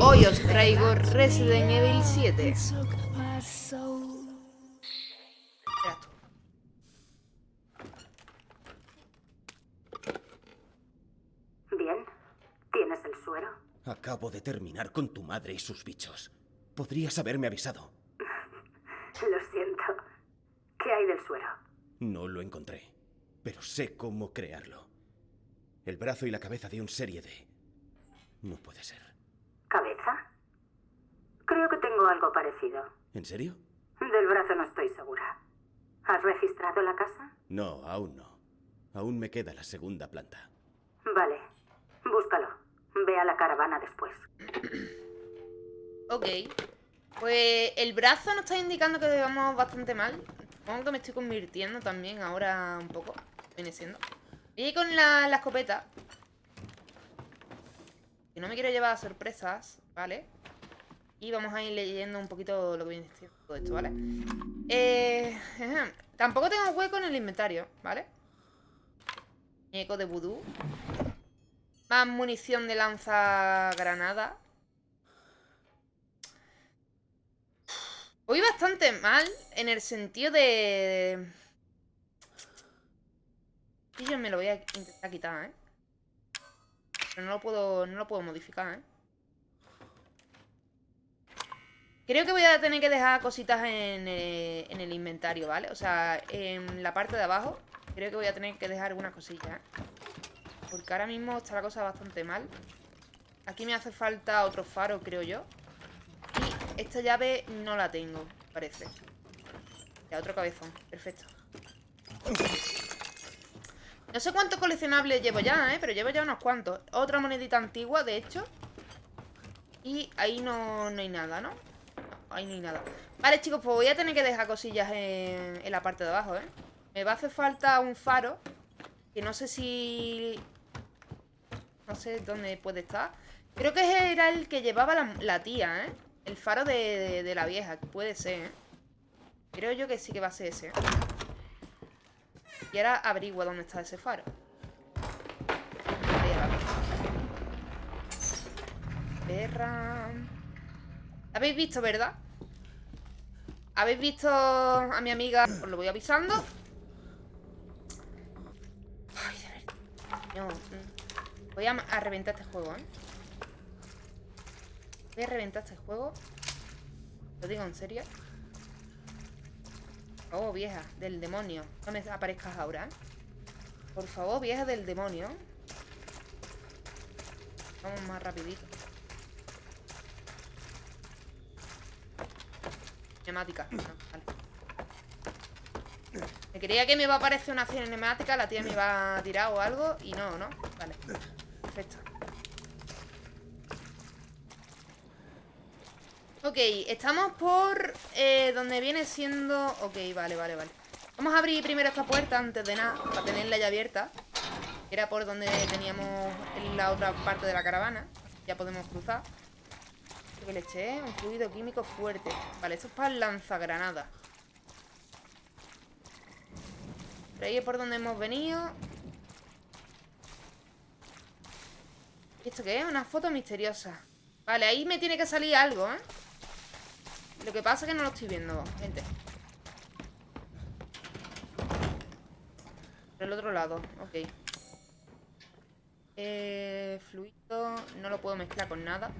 Hoy os traigo Resident Evil 7. Bien. ¿Tienes el suero? Acabo de terminar con tu madre y sus bichos. Podrías haberme avisado. Lo siento. ¿Qué hay del suero? No lo encontré, pero sé cómo crearlo. El brazo y la cabeza de un serie D. No puede ser. ¿Cabeza? Creo que tengo algo parecido. ¿En serio? Del brazo no estoy segura. ¿Has registrado la casa? No, aún no. Aún me queda la segunda planta. Vale. Búscalo. Ve a la caravana después. Ok. Pues el brazo nos está indicando que vamos bastante mal. Supongo que me estoy convirtiendo también ahora un poco. Viene siendo. Y con la, la escopeta. Que no me quiero llevar sorpresas, ¿vale? Y vamos a ir leyendo un poquito lo que viene todo esto, ¿vale? Eh, tampoco tengo hueco en el inventario, ¿vale? Eco de vudú. Más munición de lanza granada. Voy bastante mal en el sentido de... Y yo me lo voy a intentar quitar, ¿eh? Pero no lo puedo, no lo puedo modificar, ¿eh? Creo que voy a tener que dejar cositas en, eh, en el inventario, ¿vale? O sea, en la parte de abajo creo que voy a tener que dejar algunas cosillas, ¿eh? Porque ahora mismo está la cosa bastante mal. Aquí me hace falta otro faro, creo yo. Y esta llave no la tengo, parece. Ya, otro cabezón. Perfecto. No sé cuántos coleccionables llevo ya, ¿eh? Pero llevo ya unos cuantos. Otra monedita antigua, de hecho. Y ahí no, no hay nada, ¿no? Ahí no hay nada. Vale, chicos, pues voy a tener que dejar cosillas en, en la parte de abajo, ¿eh? Me va a hacer falta un faro. Que no sé si... No sé dónde puede estar. Creo que era el que llevaba la, tía, ¿eh? El faro de, de, de, la vieja. Puede ser, ¿eh? Creo yo que sí que va a ser ese, ¿eh? Y ahora averigua dónde está ese faro. Ahí abajo. Perra. ¿Habéis visto, verdad? ¿Habéis visto a mi amiga? Os lo voy avisando. Ay, de verdad. No. Voy a, a reventar este juego, ¿eh? Voy a reventar este juego. Lo digo en serio. Oh, vieja, del demonio. No me aparezcas ahora. Por favor, vieja del demonio. Vamos más rapidito. Cinemática. Vale. Me creía que me iba a aparecer una cinemática, la tía me iba a tirar o algo, y no, ¿no? Vale. Perfecto. Ok, estamos por eh, donde viene siendo... Ok, vale, vale, vale. Vamos a abrir primero esta puerta antes de nada, para tenerla ya abierta. Era por donde teníamos la otra parte de la caravana. Ya podemos cruzar. ¿Qué le eché? Un fluido químico fuerte. Vale, esto es para el lanzagranada. Por ahí es por donde hemos venido. ¿Y esto qué es? Una foto misteriosa. Vale, ahí me tiene que salir algo, ¿eh? Lo que pasa es que no lo estoy viendo, gente. Por el otro lado, ok. Eh, fluido, no lo puedo mezclar con nada.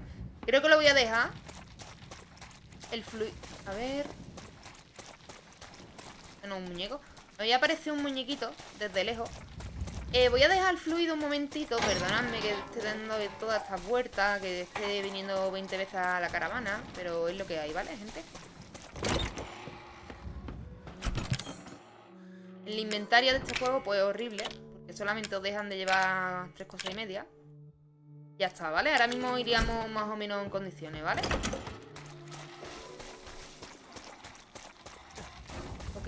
Creo que lo voy a dejar. El fluido, a ver. No, un muñeco. Me había aparecido un muñequito desde lejos. Eh, voy a dejar fluido un momentito. Perdonadme que esté dando todas estas vueltas. Que esté viniendo 20 veces a la caravana. Pero es lo que hay, ¿vale, gente? El inventario de este juego, pues, es horrible. Porque solamente os dejan de llevar tres cosas y media. Ya está, ¿vale? Ahora mismo iríamos más o menos en condiciones, ¿vale? Ok.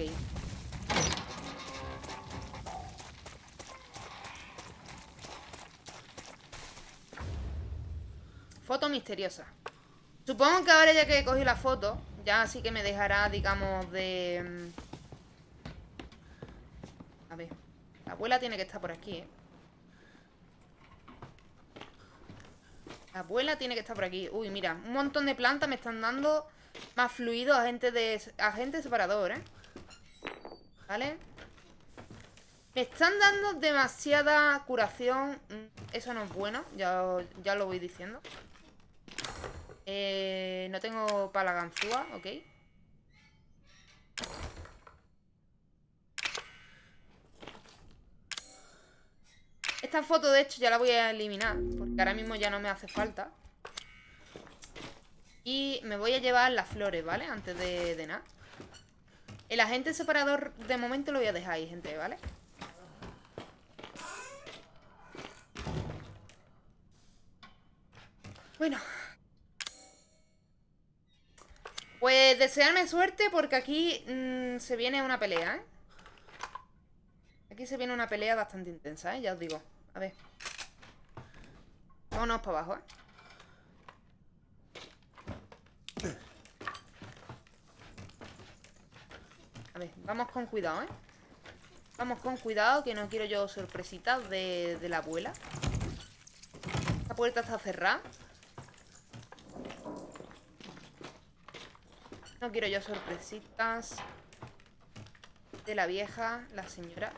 Foto misteriosa. Supongo que ahora ya que he cogido la foto, ya sí que me dejará, digamos, de... A ver. La abuela tiene que estar por aquí, ¿eh? La abuela tiene que estar por aquí. Uy, mira, un montón de plantas me están dando más fluido agente de agente separador, ¿eh? ¿Vale? Me están dando demasiada curación. Mm, eso no es bueno, ya, ya lo voy diciendo. Eh, no tengo para ganzúa, ok. Esta foto, de hecho, ya la voy a eliminar Porque ahora mismo ya no me hace falta Y me voy a llevar las flores, ¿vale? Antes de, de nada El agente separador de momento lo voy a dejar ahí, gente, ¿vale? Bueno Pues desearme suerte porque aquí mmm, se viene una pelea, ¿eh? Aquí se viene una pelea bastante intensa, ¿eh? Ya os digo a ver. Vámonos para abajo, ¿eh? A ver, vamos con cuidado, ¿eh? Vamos con cuidado, que no quiero yo sorpresitas de, de la abuela. La puerta está cerrada. No quiero yo sorpresitas de la vieja, la señora.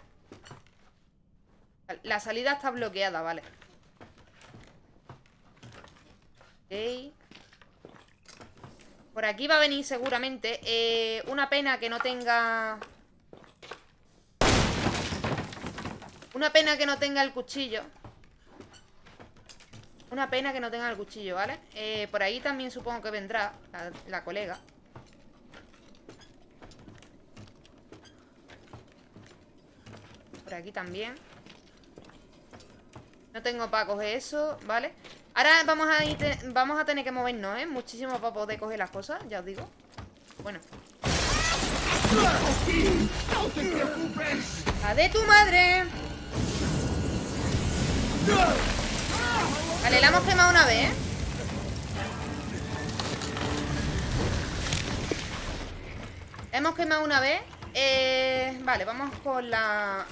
La salida está bloqueada, vale. Ok. Por aquí va a venir seguramente. Eh, una pena que no tenga... Una pena que no tenga el cuchillo. Una pena que no tenga el cuchillo, ¿vale? Eh, por ahí también supongo que vendrá la, la colega. Por aquí también. No tengo para coger eso, ¿vale? Ahora vamos a, vamos a tener que movernos, ¿eh? Muchísimo para poder coger las cosas, ya os digo Bueno ¡La de tu madre! Vale, la hemos quemado una vez, ¿eh? hemos quemado una vez eh, Vale, vamos con la...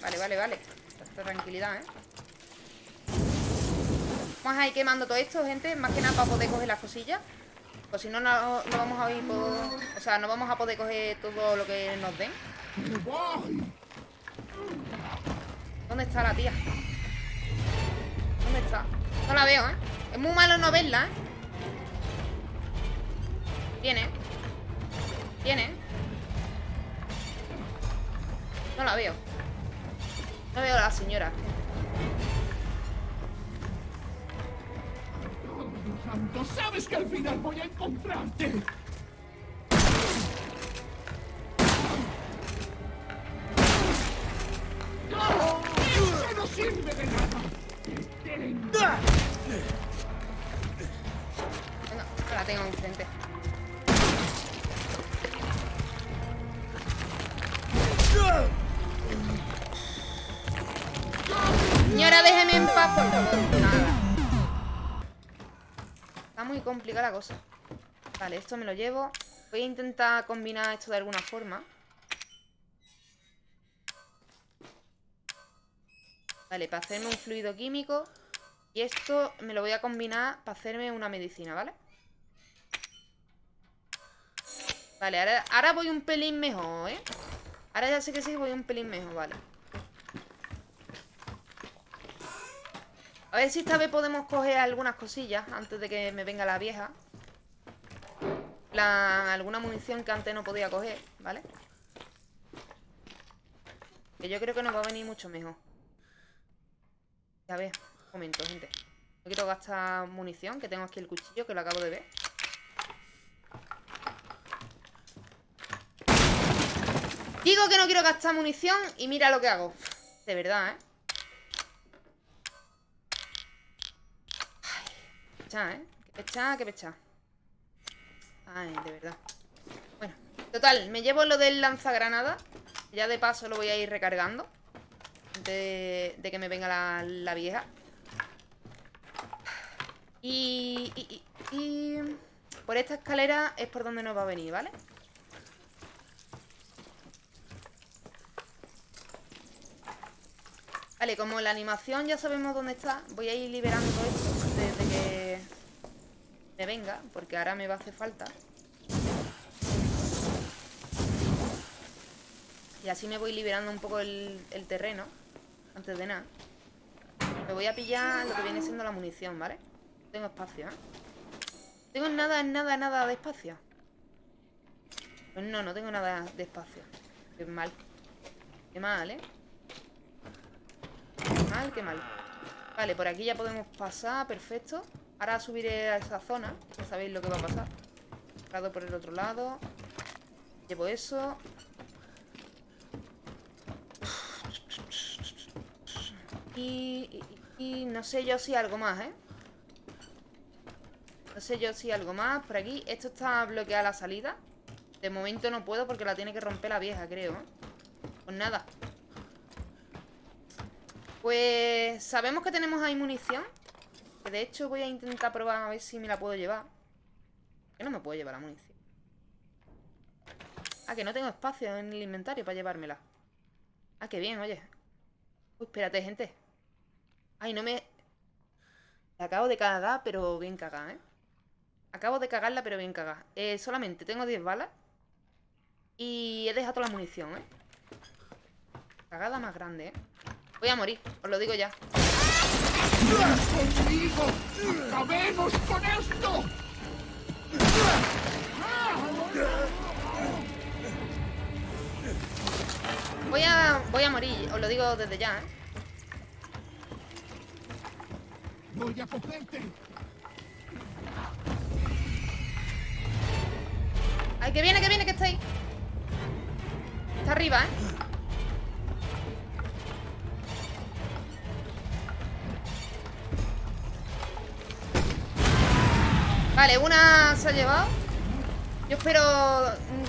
vale, vale, vale tranquilidad, ¿eh? Vamos a ir quemando todo esto, gente Más que nada para poder coger las cosillas Pues si no, no, vamos a ir. O sea, no vamos a poder coger todo lo que nos den ¿Dónde está la tía? ¿Dónde está? No la veo, ¿eh? Es muy malo no verla, ¿eh? Viene Viene No la veo. No veo a la señora. ¡Sabes que al final voy a encontrarte! ¡Eso no sirve de Señora, déjeme en paz, por favor. Nada muy complicada la cosa Vale, esto me lo llevo Voy a intentar combinar esto de alguna forma Vale, para hacerme un fluido químico Y esto me lo voy a combinar para hacerme una medicina, ¿vale? Vale, ahora, ahora voy un pelín mejor, ¿eh? Ahora ya sé que sí voy un pelín mejor, vale A ver si esta vez podemos coger algunas cosillas Antes de que me venga la vieja. Alguna munición que antes no podía coger ¿Vale? Que yo creo que nos va a venir mucho mejor. A ver, un momento, gente. No quiero gastar munición Que tengo aquí el cuchillo, que lo acabo de ver. Digo que no quiero gastar munición Y mira lo que hago. De verdad, ¿eh? ¿Eh? Que pecha, que pecha. Ay, de verdad. Bueno, total, me llevo lo del lanzagranada. Ya de paso lo voy a ir recargando. De, de que me venga la, vieja. Y, y, y, por esta escalera es por donde nos va a venir, ¿vale? Vale, como la animación ya sabemos dónde está, voy a ir liberando esto me venga, porque ahora me va a hacer falta. Y así me voy liberando un poco el, el terreno, antes de nada. Me voy a pillar lo que viene siendo la munición, ¿vale? Tengo espacio, ¿eh? Tengo nada, nada, nada de espacio. Pues no, no tengo nada de espacio. Qué mal. Qué mal, ¿eh? Qué mal, qué mal. Vale, por aquí ya podemos pasar, perfecto. Ahora subiré a esa zona. Ya sabéis lo que va a pasar. Lado por el otro lado. Llevo eso. Y, no sé yo si algo más, ¿eh? No sé yo si algo más por aquí. Esto está bloqueada la salida. De momento no puedo porque la tiene que romper la vieja, creo. ¿eh? Pues nada. Pues sabemos que tenemos ahí munición. Que de hecho voy a intentar probar a ver si me la puedo llevar. Que no me puedo llevar la munición. Ah, que no tengo espacio en el inventario para llevármela. Ah, qué bien, oye. Uy, espérate, gente. Ay, no me... La acabo de cagar, pero bien cagada, ¿eh? Acabo de cagarla, pero bien cagada. Eh, solamente tengo 10 balas. Y he dejado toda la munición, ¿eh? Cagada más grande, ¿eh? Voy a morir, os lo digo ya. ¡Conmigo! ¡Acabemos con esto! Voy a, voy a morir, os lo digo desde ya, ¿eh? Voy a cogerte. ¡Ay, que viene, que viene, que está ahí! Está arriba, ¿eh? Vale, una se ha llevado. Yo espero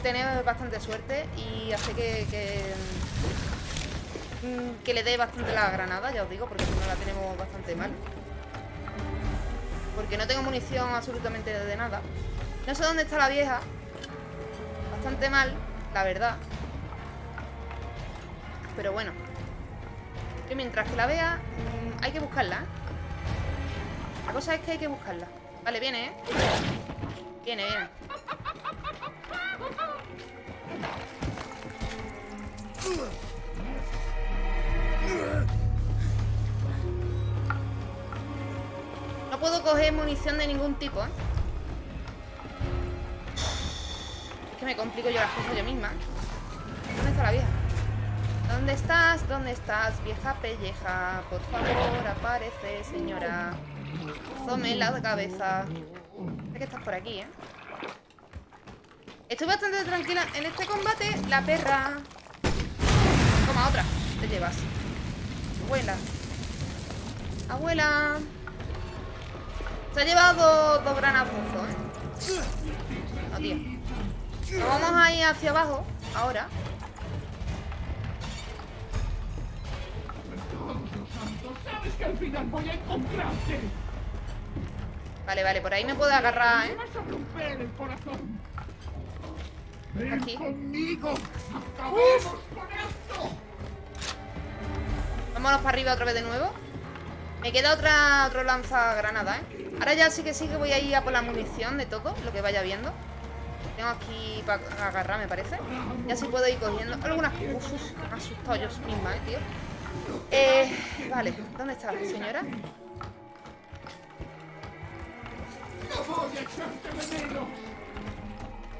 tener bastante suerte Y hacer que, que mm, Que le dé bastante la granada Ya os digo, porque si no la tenemos bastante mal. Porque no tengo munición absolutamente de nada. No sé dónde está la vieja. Bastante mal, la verdad. Pero bueno. Que mientras que la vea mm, Hay que buscarla ¿eh? La cosa es que hay que buscarla Vale, viene, ¿eh? Viene, viene No puedo coger munición de ningún tipo, ¿eh? Es que me complico yo las cosas yo misma ¿Dónde está la vieja? ¿Dónde estás? ¿Dónde estás? Vieja pelleja Por favor, aparece, señora Zome la cabeza. Sé que estás por aquí, ¿eh? Estoy bastante tranquila. En este combate La perra. Toma, otra. Te llevas. Abuela. Abuela. Se ha llevado dos granazos, ¿eh? No, tío. Nos vamos a ir hacia abajo Ahora. Sabes que al final voy a encontrarte. Vale, vale, por ahí me puedo agarrar, ¿eh? Aquí. esto. Vámonos para arriba otra vez de nuevo Me queda otra otro lanzagranada, ¿eh? Ahora ya sí que sí que voy a ir a por la munición de todo Lo que vaya viendo Tengo aquí para agarrar, me parece Ya sí puedo ir cogiendo algunas... Uf, uf, me he asustado yo misma, ¿eh, tío? Eh, vale, ¿dónde está la señora?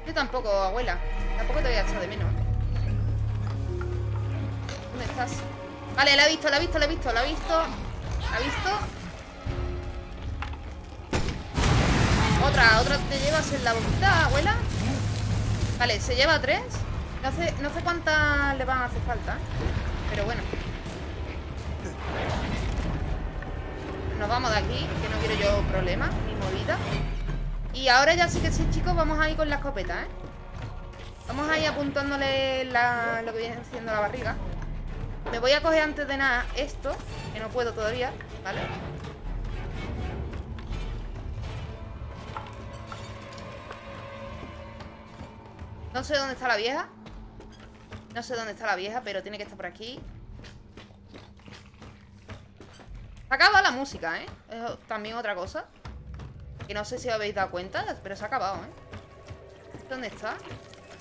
Yo tampoco, abuela. Tampoco te voy a echar de menos. ¿Dónde estás? Vale, la he visto, la he visto, la he visto, la he visto. La visto Otra, otra te llevas en la boquita, abuela. Vale, se lleva tres. No sé, no sé cuántas le van a hacer falta Pero bueno. Nos vamos de aquí Que no quiero yo problemas Ni movida Y ahora ya sí que sí, chicos Vamos a ir con la escopeta, ¿eh? Vamos a ir apuntándole lo que viene siendo la barriga Me voy a coger antes de nada esto Que no puedo todavía, ¿vale? No sé dónde está la vieja No sé dónde está la vieja Pero tiene que estar por aquí Acaba la música, ¿eh? Es también otra cosa Que no sé si os habéis dado cuenta, pero se ha acabado, ¿eh? ¿Dónde está?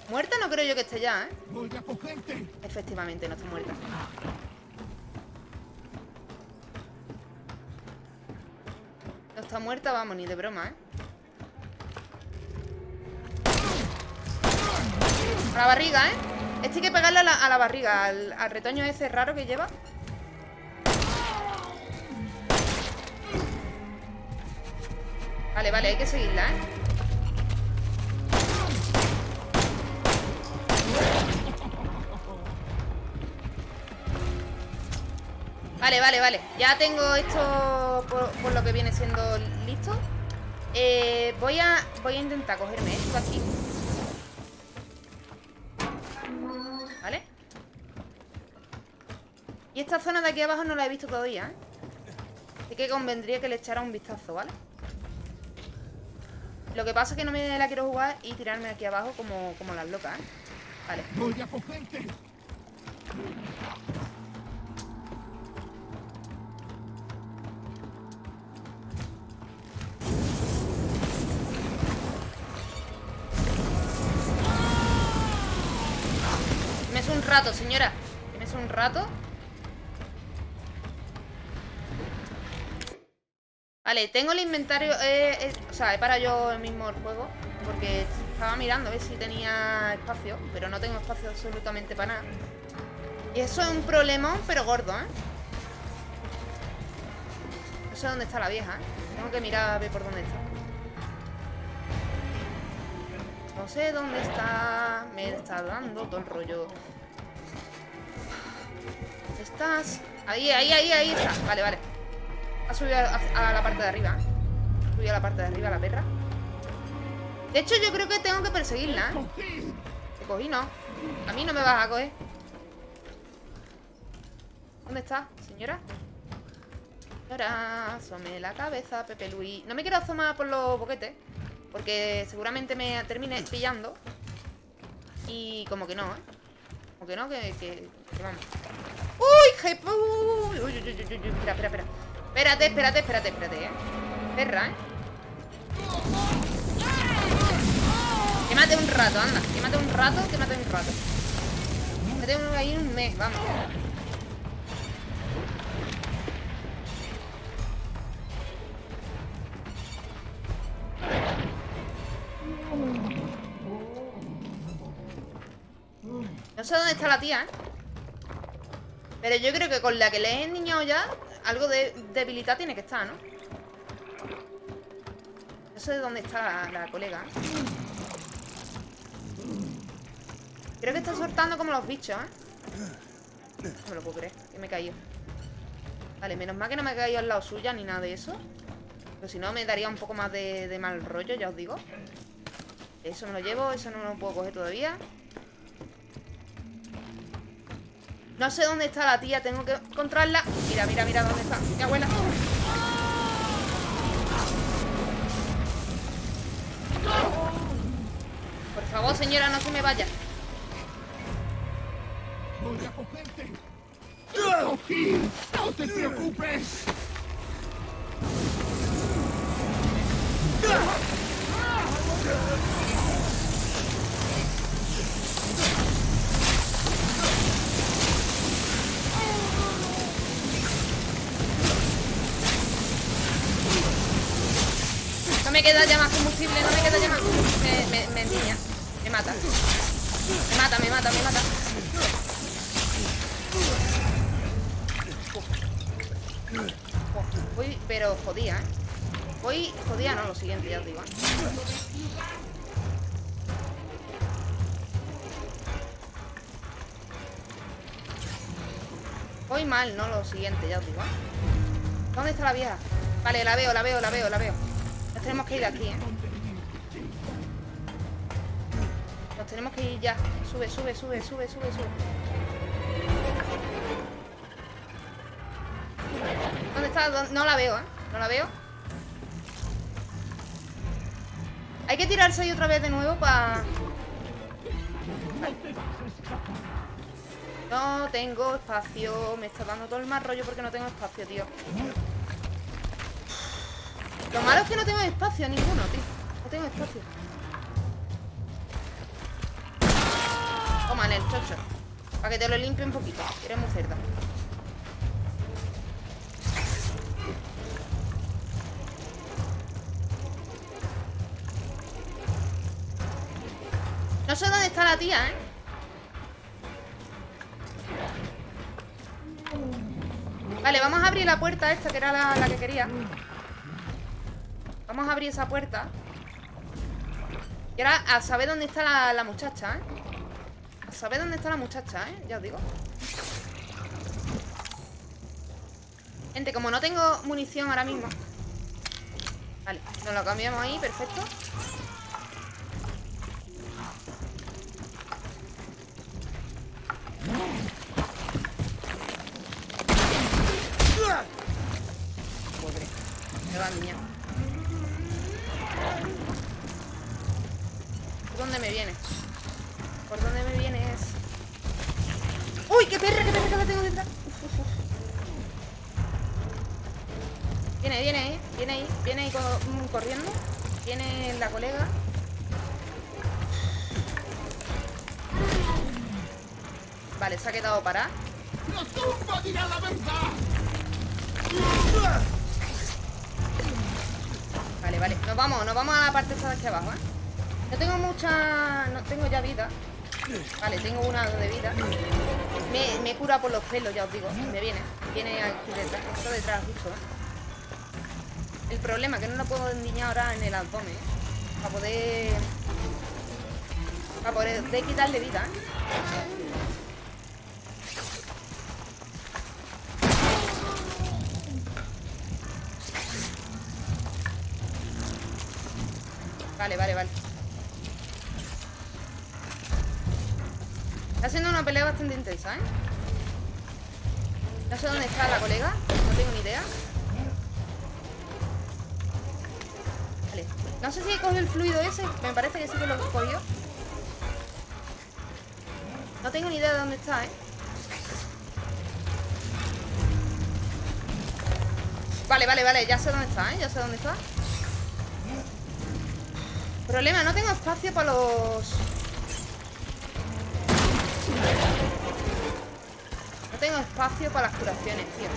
Muerta no creo yo que esté ya, ¿eh? Voy a cogerte. Efectivamente, no está muerta. No está muerta, vamos, ni de broma, ¿eh? A la barriga, ¿eh? Este hay que pegarle a la, a la barriga, al, al retoño ese raro que lleva. Vale, vale, hay que seguirla, ¿eh? Vale, vale, vale. Ya tengo esto por, lo que viene siendo listo. Eh, voy a voy a intentar cogerme esto aquí. ¿Vale? Y esta zona de aquí abajo no la he visto todavía, ¿eh? Así que convendría que le echara un vistazo, ¿vale? Lo que pasa es que no me la quiero jugar y tirarme aquí abajo como, como las locas, ¿eh? Vale. Voy a cogerte. Me es un rato, señora. Me es un rato. Vale, tengo el inventario. eh, eh, o sea, he parado yo mismo el juego. Porque estaba mirando a ver si tenía espacio. Pero no tengo espacio absolutamente para nada. Y eso es un problemón, pero gordo, ¿eh? No sé dónde está la vieja, ¿eh? Tengo que mirar a ver por dónde está. No sé dónde está. Me está dando todo el rollo. ¿Estás? Ahí, ahí, ahí, ahí está. Vale, vale. Ha subido a, la parte de arriba. Ha subido a la parte de arriba la perra. De hecho, yo creo que tengo que perseguirla. ¿eh? Te cogí, no. A mí no me vas a coger. ¿Dónde está, señora? Señora, asome la cabeza, Pepe Luis. No me quiero asomar por los boquetes. Porque seguramente me termine pillando. Y como que no, ¿eh? Como que no, que, que, que vamos. ¡Uy, jefe! Uy, uy, uy, uy, uy, Espera, espera, espera. Espérate, espérate, espérate, espérate, ¿eh? Perra, ¿eh? Quémate un rato, anda. Quémate un rato, quémate un rato. Quémate un, ahí un mes, vamos. No sé dónde está la tía, ¿eh? Pero yo creo que con la que le he enniñado ya, algo de debilidad tiene que estar, ¿no? No sé dónde está la, la colega. Creo que está soltando como los bichos, ¿eh? No me lo puedo creer, que me he caído. Vale, menos mal que no me he caído al lado suya ni nada de eso. Pero si no, me daría un poco más de, de mal rollo, ya os digo. Eso me lo llevo, eso no lo puedo coger todavía. No sé dónde está la tía, tengo que encontrarla. Mira, mira, mira dónde está. Mi abuela. Por favor, señora, no se me vaya. Voy a cogerte. No te preocupes. Queda ya más combustible, no me queda ya más Me, me, me endiña. Me mata. Me mata, me mata, me mata. Voy, pero jodía, ¿eh? Voy jodía, no, lo siguiente, ya os digo. ¿eh? Voy mal, no lo siguiente, ya os digo. ¿eh? ¿Dónde está la vieja? Vale, la veo, la veo, la veo, la veo. Tenemos que ir aquí, ¿eh? Nos tenemos que ir ya. Sube, sube, sube, sube, sube, sube. ¿Dónde está? ¿Dó- No la veo, ¿eh? No la veo. Hay que tirarse ahí otra vez de nuevo para... No tengo espacio. Me está dando todo el mal rollo porque no tengo espacio, tío. Lo malo es que no tengo espacio ninguno, tío. No tengo espacio. Toma, en el chocho. Para que te lo limpie un poquito. Eres muy cerda. No sé dónde está la tía, ¿eh? Vale, vamos a abrir la puerta esta, que era la, la que quería. Vamos a abrir esa puerta. Y ahora a saber dónde está la, muchacha, ¿eh? A saber dónde está la muchacha, ¿eh? Ya os digo. Gente, como no tengo munición ahora mismo. Vale, nos lo cambiamos ahí, perfecto. Pobre. Me va, niña. Dónde me viene? ¿Por dónde me vienes? ¡Uy! ¡Qué perra! ¡Qué perra que la tengo detrás! Viene, viene ahí, viene ahí, viene ahí mm, corriendo. Viene la colega. Vale, se ha quedado parada. ¡La tumba dirá la verdad! Vale, vale. Nos vamos, nos vamos a la parte esta de aquí abajo, ¿eh? No tengo mucha... No tengo ya vida. Vale, tengo una de vida. Me, me cura por los pelos, ya os digo. Me viene. Viene aquí detrás. Esto detrás, justo, ¿eh? El problema es que no lo puedo endiñar ahora en el abdomen, ¿eh? Para poder... Para poder quitarle vida, ¿eh? Vale, vale, vale. Está siendo una pelea bastante intensa, ¿eh? No sé dónde está la colega. No tengo ni idea. Vale. No sé si he cogido el fluido ese. Me parece que sí que lo he cogido. No tengo ni idea de dónde está, ¿eh? Vale, vale, vale. Ya sé dónde está, ¿eh? Ya sé dónde está. Problema, no tengo espacio para los... tengo espacio para las curaciones, tío.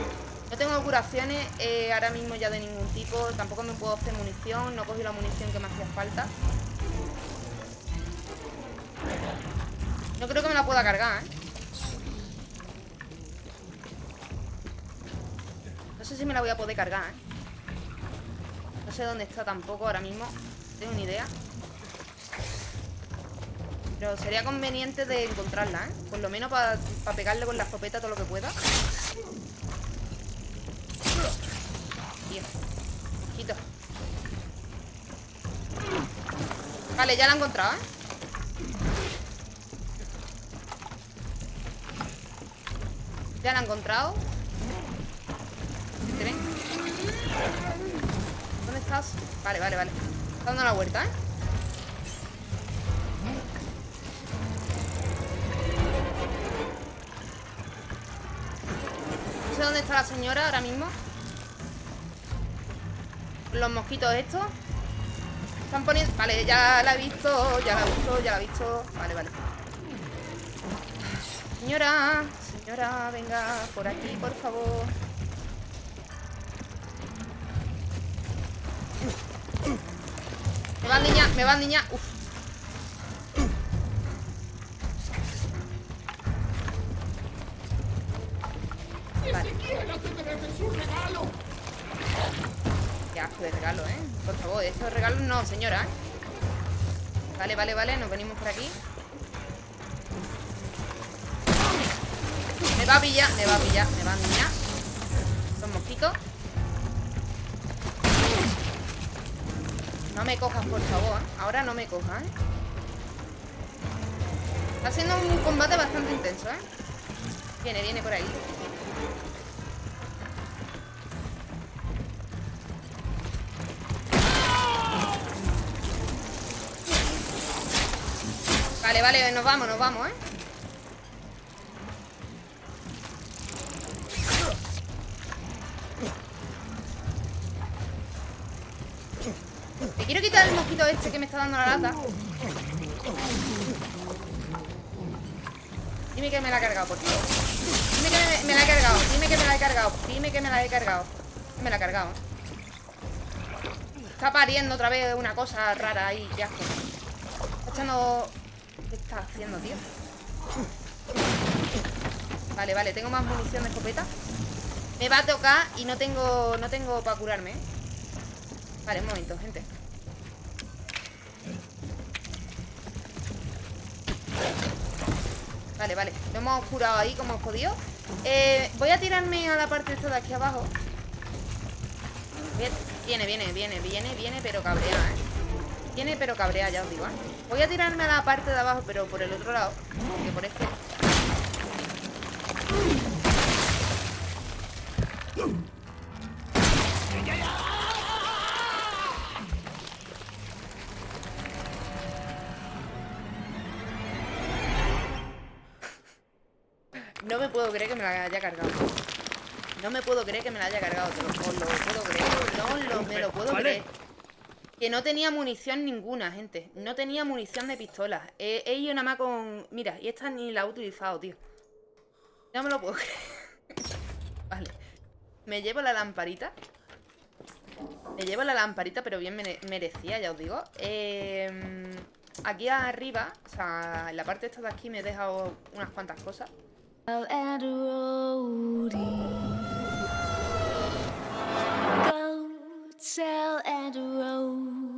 No tengo curaciones eh, ahora mismo ya de ningún tipo. Tampoco me puedo hacer munición. No cogí la munición que me hacía falta. No creo que me la pueda cargar, ¿eh? No sé si me la voy a poder cargar, ¿eh? No sé dónde está tampoco ahora mismo. No tengo ni idea. Pero sería conveniente de encontrarla, ¿eh? Por lo menos para pegarle con la escopeta todo lo que pueda. Tío. Quito. Vale, ya la he encontrado, ¿eh? Ya la he encontrado. ¿Tren? ¿Dónde estás? Vale, vale, vale. Está dando la vuelta, ¿eh? Sé dónde está la señora ahora mismo. Los mosquitos estos. Están poniendo... Vale, ya la he visto, ya la he visto, ya la he visto. Vale, vale. Señora, señora, venga por aquí, por favor. Me van niña, me van niña. Uf. Estos regalos no, señora. Vale, vale, vale, nos venimos por aquí. Me va a pillar, me va a pillar, me va a niñar. Son mosquitos. No me cojas, por favor. Ahora no me cojas. Está siendo un combate bastante intenso, ¿eh? Viene, viene por ahí. Vale, nos vamos, nos vamos, ¿eh? tío este que me está dando la lata. Dime que me la ha cargado, por favor. Dime que me, me la he cargado. Dime que me la he cargado. Dime que me la he cargado. Me la he cargado. Está pariendo otra vez una cosa rara ahí. Asco. Está echando... ¿Qué está haciendo, tío? Vale, vale. Tengo más munición de escopeta. Me va a tocar y no tengo... No tengo para curarme, ¿eh? Vale, un momento, gente. Vale, vale. Lo hemos curado ahí como hemos podido. Eh, voy a tirarme a la parte esta de aquí abajo. Viene, viene, viene, viene, viene, pero cabrea, ¿eh? Viene, pero cabrea, ya os digo, ¿eh? Voy a tirarme a la parte de abajo, pero por el otro lado. Porque por este... No me puedo creer que me la haya cargado. No me puedo creer que me la haya cargado, te lo, lo puedo creer. No lo, me lo puedo creer. Que no tenía munición ninguna, gente. No tenía munición de pistola. He, he ido nada más con... Mira, y esta ni la he utilizado, tío. No me lo puedo creer. vale. Me llevo la lamparita. Me llevo la lamparita, pero bien mere- merecía, ya os digo. Eh, aquí arriba, o sea, en la parte esta de aquí me he dejado unas cuantas cosas. sail and row.